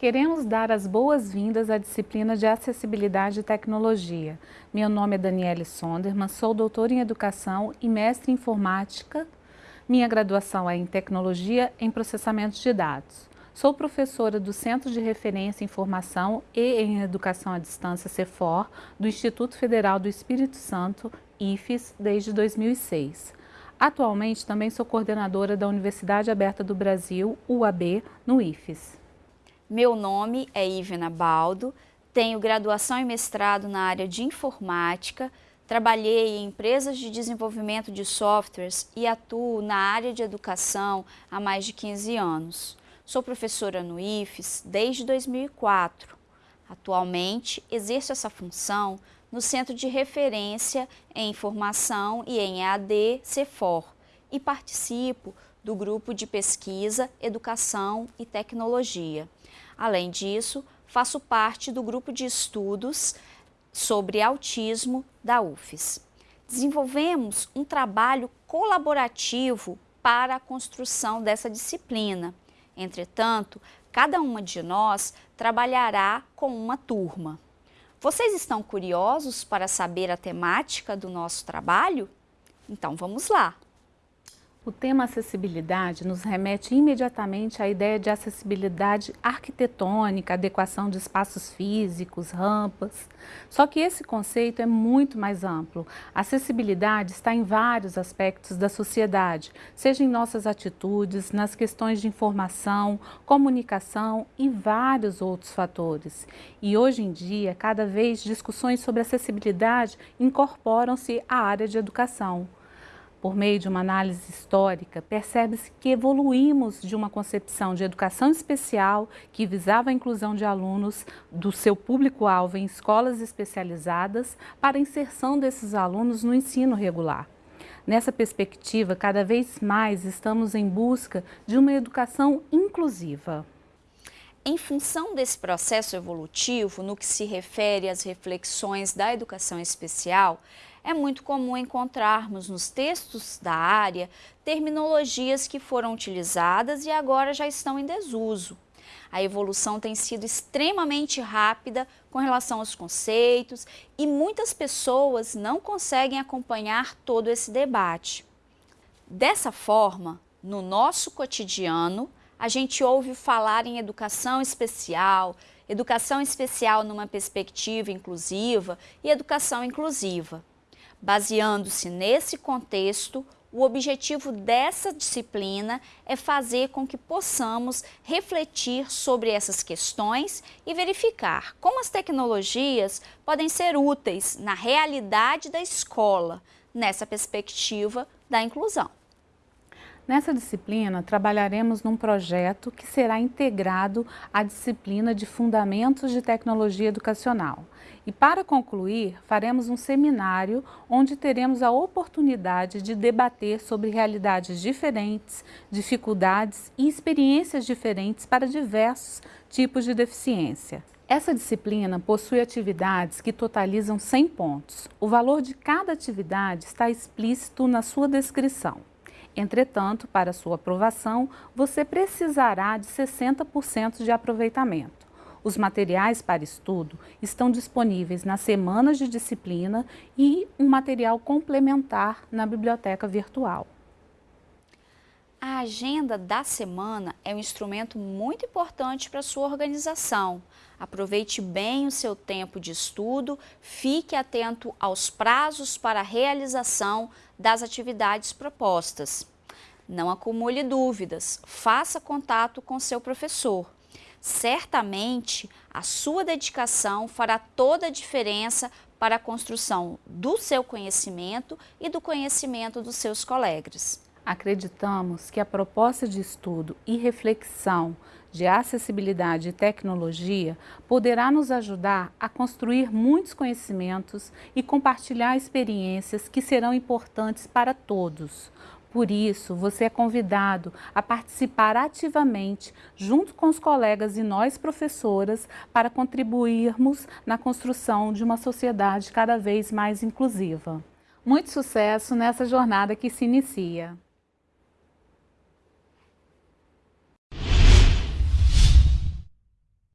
Queremos dar as boas-vindas à disciplina de Acessibilidade e Tecnologia. Meu nome é Daniele Sonderman, sou doutora em Educação e mestre em Informática. Minha graduação é em Tecnologia em Processamento de Dados. Sou professora do Centro de Referência em Informação e em Educação à Distância, CEFOR, do Instituto Federal do Espírito Santo, IFES, desde 2006. Atualmente também sou coordenadora da Universidade Aberta do Brasil, UAB, no IFES. Meu nome é Ivena Baldo, tenho graduação e mestrado na área de informática, trabalhei em empresas de desenvolvimento de softwares e atuo na área de educação há mais de 15 anos. Sou professora no IFES desde 2004. Atualmente, exerço essa função no Centro de Referência em Informação e em EAD CEFOR e participo do grupo de pesquisa, educação e tecnologia. Além disso, faço parte do grupo de estudos sobre autismo da UFES. Desenvolvemos um trabalho colaborativo para a construção dessa disciplina. Entretanto, cada uma de nós trabalhará com uma turma. Vocês estão curiosos para saber a temática do nosso trabalho? Então vamos lá! O tema acessibilidade nos remete imediatamente à ideia de acessibilidade arquitetônica, adequação de espaços físicos, rampas. Só que esse conceito é muito mais amplo. A acessibilidade está em vários aspectos da sociedade, seja em nossas atitudes, nas questões de informação, comunicação e vários outros fatores. E hoje em dia, cada vez discussões sobre acessibilidade incorporam-se à área de educação. Por meio de uma análise histórica, percebe-se que evoluímos de uma concepção de educação especial que visava a inclusão de alunos do seu público-alvo em escolas especializadas para a inserção desses alunos no ensino regular. Nessa perspectiva, cada vez mais estamos em busca de uma educação inclusiva. Em função desse processo evolutivo, no que se refere às reflexões da educação especial, é muito comum encontrarmos nos textos da área terminologias que foram utilizadas e agora já estão em desuso. A evolução tem sido extremamente rápida com relação aos conceitos e muitas pessoas não conseguem acompanhar todo esse debate. Dessa forma, no nosso cotidiano, a gente ouve falar em educação especial, educação especial numa perspectiva inclusiva e educação inclusiva. Baseando-se nesse contexto, o objetivo dessa disciplina é fazer com que possamos refletir sobre essas questões e verificar como as tecnologias podem ser úteis na realidade da escola, nessa perspectiva da inclusão. Nessa disciplina, trabalharemos num projeto que será integrado à disciplina de Fundamentos de Tecnologia Educacional. E para concluir, faremos um seminário onde teremos a oportunidade de debater sobre realidades diferentes, dificuldades e experiências diferentes para diversos tipos de deficiência. Essa disciplina possui atividades que totalizam 100 pontos. O valor de cada atividade está explícito na sua descrição. Entretanto, para sua aprovação, você precisará de 60% de aproveitamento. Os materiais para estudo estão disponíveis nas semanas de disciplina e um material complementar na biblioteca virtual. A agenda da semana é um instrumento muito importante para sua organização. Aproveite bem o seu tempo de estudo, fique atento aos prazos para a realização das atividades propostas. Não acumule dúvidas, faça contato com seu professor. Certamente, a sua dedicação fará toda a diferença para a construção do seu conhecimento e do conhecimento dos seus colegas. Acreditamos que a proposta de estudo e reflexão de acessibilidade e tecnologia poderá nos ajudar a construir muitos conhecimentos e compartilhar experiências que serão importantes para todos. Por isso, você é convidado a participar ativamente, junto com os colegas e nós professoras, para contribuirmos na construção de uma sociedade cada vez mais inclusiva. Muito sucesso nessa jornada que se inicia!